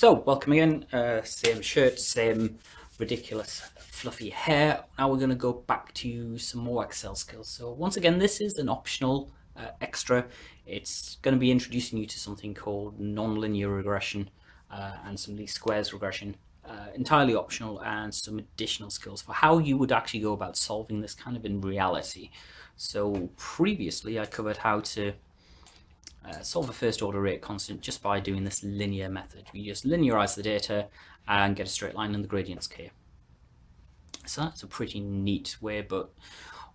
So, welcome again. Uh, same shirt, same ridiculous fluffy hair. Now we're going to go back to some more Excel skills. So once again, this is an optional uh, extra. It's going to be introducing you to something called nonlinear regression uh, and some least squares regression. Uh, entirely optional and some additional skills for how you would actually go about solving this kind of in reality. So previously I covered how to solve a first order rate constant just by doing this linear method. We just linearize the data and get a straight line and the gradient's k. So that's a pretty neat way, but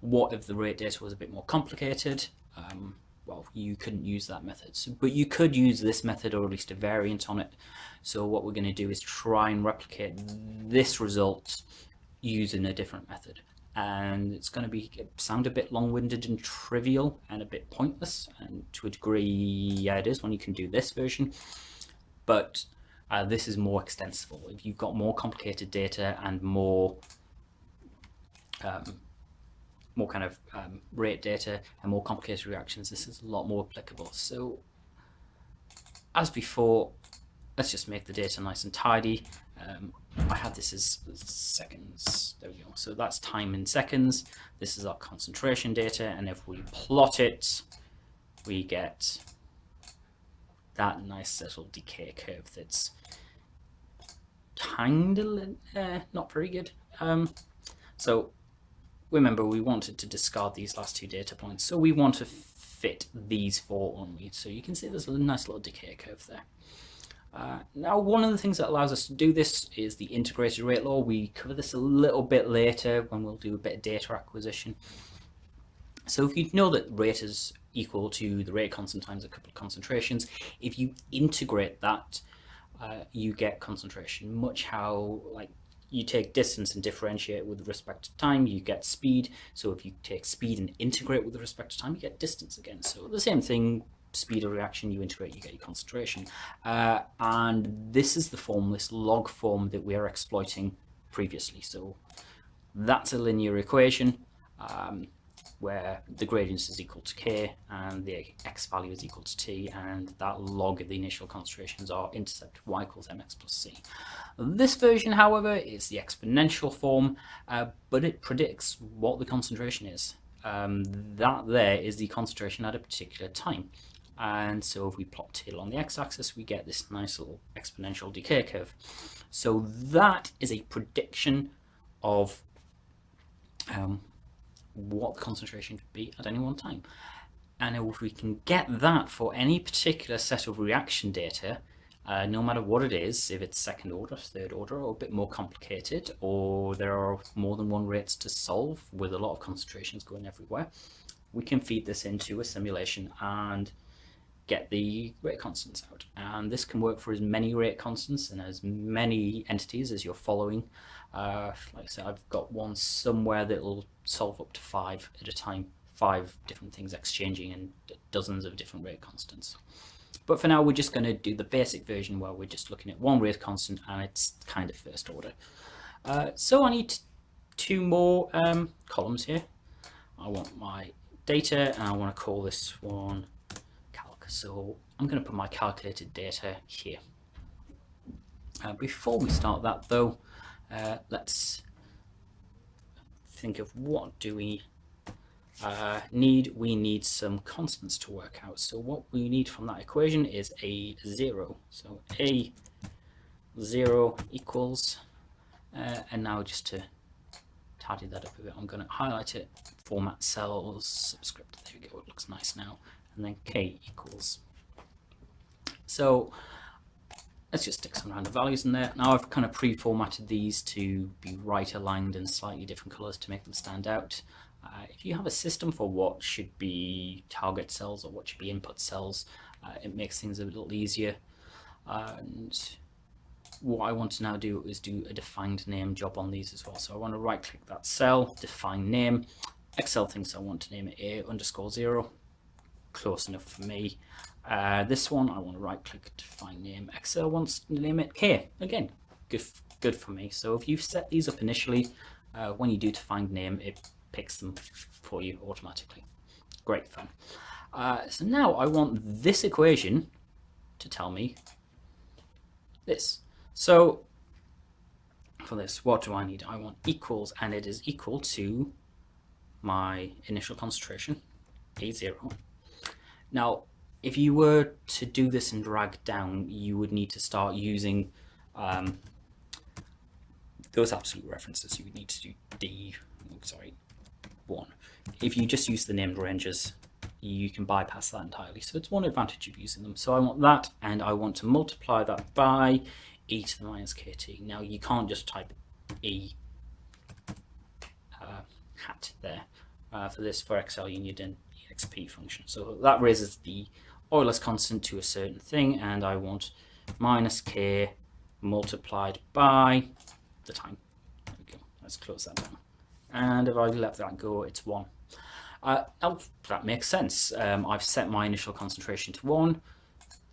what if the rate data was a bit more complicated? Um, well, you couldn't use that method, so, but you could use this method or at least a variant on it. So what we're going to do is try and replicate this result using a different method and it's going to be sound a bit long-winded and trivial and a bit pointless and to a degree yeah it is when you can do this version but uh, this is more extensible. If you've got more complicated data and more um, more kind of um, rate data and more complicated reactions this is a lot more applicable. So as before let's just make the data nice and tidy um, I had this as seconds. There we go. So that's time in seconds. This is our concentration data. And if we plot it, we get that nice little decay curve that's kind of uh, not very good. Um, so remember, we wanted to discard these last two data points. So we want to fit these four only. So you can see there's a nice little decay curve there. Uh, now, one of the things that allows us to do this is the integrated rate law. We cover this a little bit later when we'll do a bit of data acquisition. So if you know that rate is equal to the rate constant times a couple of concentrations, if you integrate that, uh, you get concentration. Much how like you take distance and differentiate with respect to time, you get speed. So if you take speed and integrate with respect to time, you get distance again. So the same thing speed of reaction you integrate, you get your concentration. Uh, and this is the form, this log form that we are exploiting previously. So that's a linear equation um, where the gradient is equal to k and the x value is equal to t and that log of the initial concentrations are intercept y equals mx plus c. This version, however, is the exponential form, uh, but it predicts what the concentration is. Um, that there is the concentration at a particular time. And so if we plot tail on the x-axis, we get this nice little exponential decay curve. So that is a prediction of um, what the concentration could be at any one time. And if we can get that for any particular set of reaction data, uh, no matter what it is, if it's second order, third order, or a bit more complicated, or there are more than one rates to solve with a lot of concentrations going everywhere, we can feed this into a simulation and get the rate constants out. And this can work for as many rate constants and as many entities as you're following. Uh, like I said, I've got one somewhere that will solve up to five at a time, five different things exchanging and dozens of different rate constants. But for now, we're just going to do the basic version where we're just looking at one rate constant and it's kind of first order. Uh, so I need two more um, columns here. I want my data and I want to call this one so I'm going to put my calculated data here. Uh, before we start that though, uh, let's think of what do we uh, need. We need some constants to work out. So what we need from that equation is a zero. So a zero equals, uh, and now just to tidy that up a bit, I'm going to highlight it, format cells, subscript. There we go. It looks nice now and then k equals. So let's just stick some random values in there. Now I've kind of pre-formatted these to be right aligned in slightly different colors to make them stand out. Uh, if you have a system for what should be target cells or what should be input cells, uh, it makes things a little easier. and what I want to now do is do a defined name job on these as well. So I want to right click that cell, define name. Excel thinks I want to name it A underscore zero close enough for me. Uh, this one, I want to right click to find name. Excel wants to name it here. Again, good, good for me. So if you set these up initially, uh, when you do to find name, it picks them for you automatically. Great fun. Uh, so now I want this equation to tell me this. So for this, what do I need? I want equals, and it is equal to my initial concentration, A0. Now, if you were to do this and drag down, you would need to start using um, those absolute references. You would need to do D, sorry, 1. If you just use the named ranges, you can bypass that entirely. So it's one advantage of using them. So I want that, and I want to multiply that by e to the minus kt. Now you can't just type e uh, hat there. Uh, for this, for Excel, you need an exp function. So that raises the Euler's constant to a certain thing, and I want minus k multiplied by the time. There we go. Let's close that down. And if I let that go, it's 1. Uh, oh, that makes sense. Um, I've set my initial concentration to 1,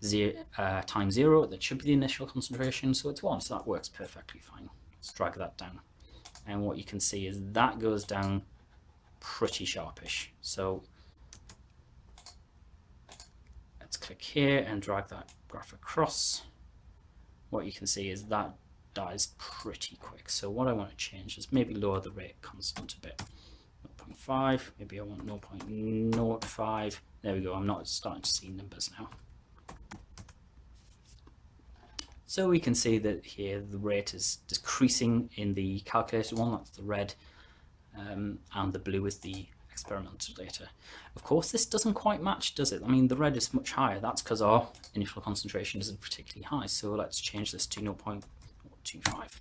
zero, uh, times 0. That should be the initial concentration, so it's 1. So that works perfectly fine. Let's drag that down. And what you can see is that goes down pretty sharpish. So let's here and drag that graph across. What you can see is that dies pretty quick. So what I want to change is maybe lower the rate constant a bit. 0.5, maybe I want 0.05. There we go, I'm not starting to see numbers now. So we can see that here the rate is decreasing in the calculated one, that's the red, um, and the blue is the experimental data. Of course, this doesn't quite match, does it? I mean, the red is much higher. That's because our initial concentration isn't particularly high. So let's change this to 0.25.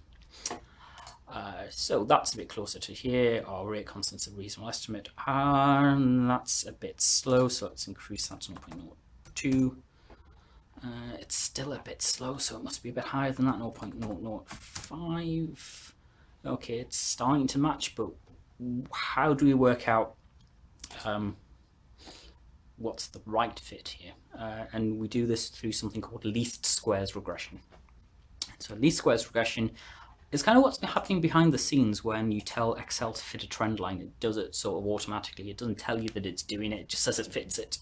Uh, so that's a bit closer to here. Our rate constant's a reasonable estimate, and that's a bit slow, so let's increase that to 0.02. Uh, it's still a bit slow, so it must be a bit higher than that, 0.005. Okay, it's starting to match, but how do we work out um, what's the right fit here? Uh, and we do this through something called least squares regression. So least squares regression is kind of what's happening behind the scenes when you tell Excel to fit a trend line. It does it sort of automatically. It doesn't tell you that it's doing it, it just says it fits it.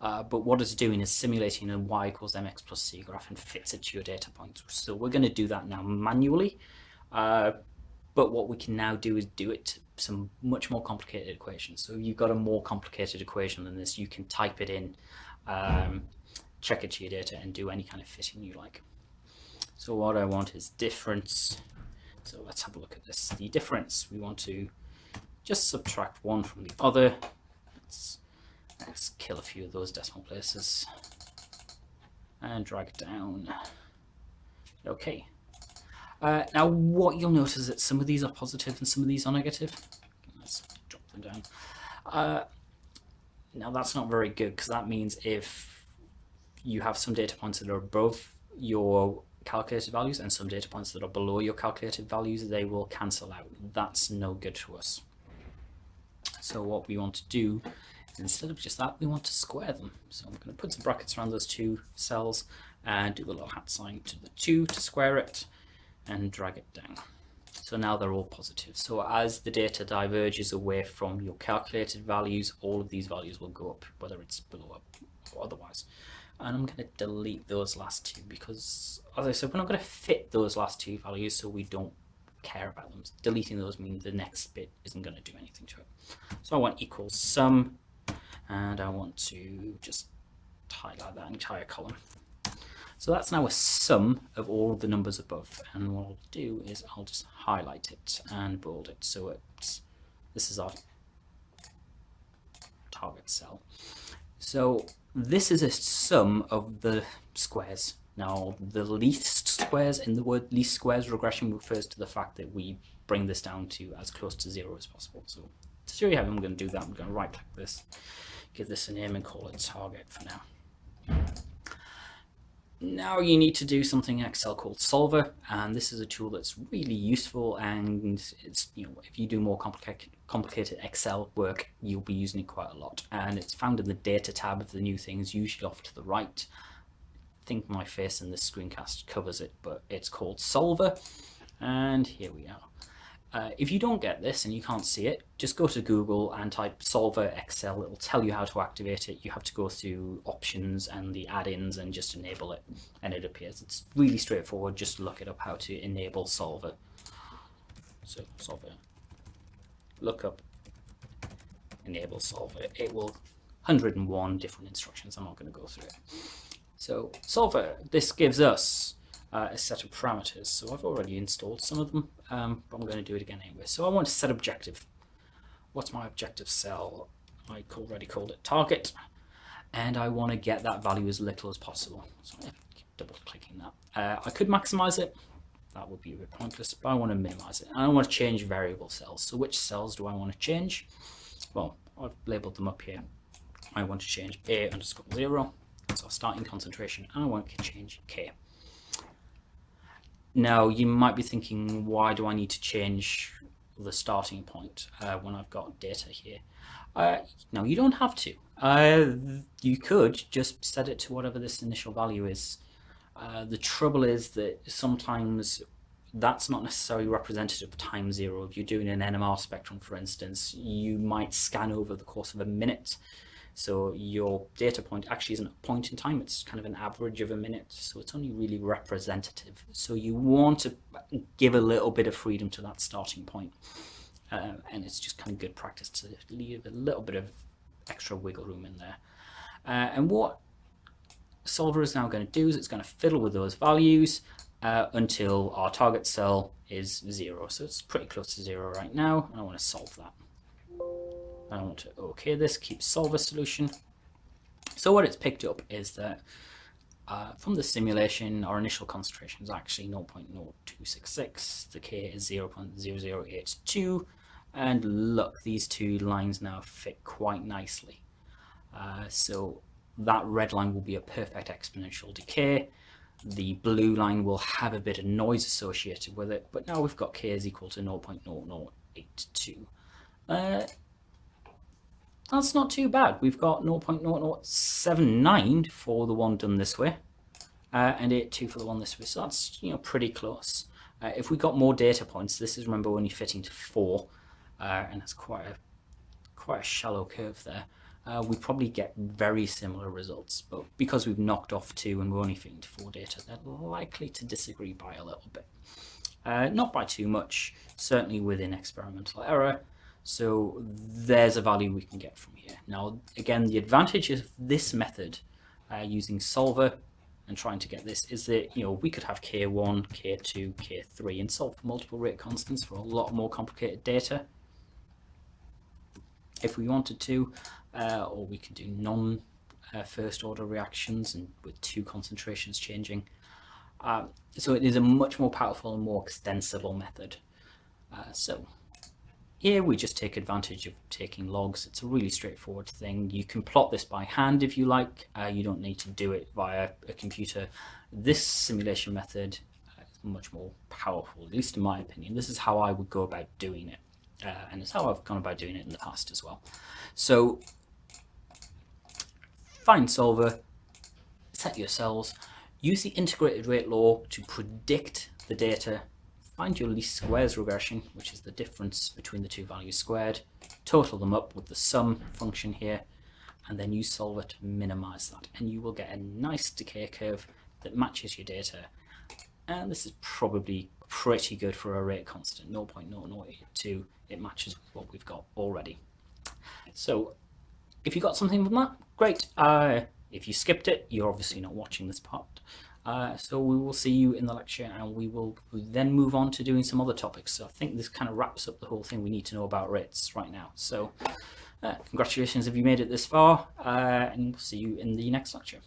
Uh, but what it's doing is simulating a y equals mx plus c graph and fits it to your data points. So we're going to do that now manually. Uh, but what we can now do is do it to some much more complicated equations. So you've got a more complicated equation than this, you can type it in, um, check it to your data and do any kind of fitting you like. So what I want is difference so let's have a look at this. The difference, we want to just subtract one from the other. Let's, let's kill a few of those decimal places and drag it down. Okay. Uh, now what you'll notice is that some of these are positive and some of these are negative. Let's drop them down. Uh, now that's not very good because that means if you have some data points that are above your calculated values and some data points that are below your calculated values, they will cancel out. That's no good to us. So what we want to do, instead of just that, we want to square them. So I'm going to put some brackets around those two cells and do the little hat sign to the 2 to square it and drag it down. So now they're all positive. So as the data diverges away from your calculated values, all of these values will go up, whether it's below up or otherwise and I'm going to delete those last two because as I said we're not going to fit those last two values so we don't care about them. Deleting those means the next bit isn't going to do anything to it. So I want equals sum and I want to just highlight that entire column. So that's now a sum of all the numbers above and what I'll do is I'll just highlight it and bold it so it's this is our target cell. So this is a sum of the squares. Now, the least squares in the word least squares regression refers to the fact that we bring this down to as close to zero as possible. So to show you how I'm going to do that, I'm going to right click this, give this a name and call it target for now. Now you need to do something in Excel called Solver, and this is a tool that's really useful. And it's you know if you do more complicated complicated Excel work, you'll be using it quite a lot. And it's found in the Data tab of the new things, usually off to the right. I think my face in this screencast covers it, but it's called Solver, and here we are. Uh, if you don't get this and you can't see it, just go to Google and type Solver Excel. It'll tell you how to activate it. You have to go through options and the add-ins and just enable it, and it appears. It's really straightforward. Just look it up how to enable Solver. So Solver, look up enable Solver. It will 101 different instructions. I'm not going to go through it. So Solver, this gives us uh, a set of parameters. So I've already installed some of them, um, but I'm going to do it again anyway. So I want to set objective. What's my objective cell? I already called it target, and I want to get that value as little as possible. So I'm double clicking that. Uh, I could maximize it. That would be a bit pointless, but I want to minimize it. And I want to change variable cells. So which cells do I want to change? Well, I've labeled them up here. I want to change A underscore zero. So starting concentration, and I want to change K. Now, you might be thinking, why do I need to change the starting point uh, when I've got data here? Uh, no, you don't have to. Uh, you could just set it to whatever this initial value is. Uh, the trouble is that sometimes that's not necessarily representative of time zero. If you're doing an NMR spectrum, for instance, you might scan over the course of a minute so your data point actually isn't a point in time, it's kind of an average of a minute. So it's only really representative. So you want to give a little bit of freedom to that starting point. Uh, and it's just kind of good practice to leave a little bit of extra wiggle room in there. Uh, and what Solver is now going to do is it's going to fiddle with those values uh, until our target cell is zero. So it's pretty close to zero right now. And I want to solve that. I want to OK this, keep solver solution. So what it's picked up is that uh, from the simulation, our initial concentration is actually 0.0266. The K is 0.0082. And look, these two lines now fit quite nicely. Uh, so that red line will be a perfect exponential decay. The blue line will have a bit of noise associated with it, but now we've got K is equal to 0.0082. Uh, that's not too bad. We've got 0.0079 for the one done this way, uh, and 82 for the one this way. So that's you know pretty close. Uh, if we got more data points, this is remember only fitting to four, uh, and it's quite a quite a shallow curve there. Uh, we probably get very similar results, but because we've knocked off two and we're only fitting to four data, they're likely to disagree by a little bit. Uh, not by too much, certainly within experimental error, so there's a value we can get from here. Now, again, the advantage of this method uh, using solver and trying to get this is that, you know, we could have K1, K2, K3 and solve for multiple rate constants for a lot more complicated data if we wanted to, uh, or we could do non uh, first order reactions and with two concentrations changing. Uh, so it is a much more powerful and more extensible method. Uh, so here we just take advantage of taking logs. It's a really straightforward thing. You can plot this by hand if you like. Uh, you don't need to do it via a computer. This simulation method uh, is much more powerful, at least in my opinion. This is how I would go about doing it. Uh, and it's how I've gone about doing it in the past as well. So find solver, set your cells, use the integrated rate law to predict the data Find your least squares regression, which is the difference between the two values squared, total them up with the sum function here, and then use solver to minimize that. And you will get a nice decay curve that matches your data. And this is probably pretty good for a rate constant, 0.0082. It matches what we've got already. So if you got something from that, great. Uh, if you skipped it, you're obviously not watching this part. Uh, so we will see you in the lecture and we will then move on to doing some other topics. So I think this kind of wraps up the whole thing we need to know about rates right now. So uh, congratulations if you made it this far uh, and we'll see you in the next lecture.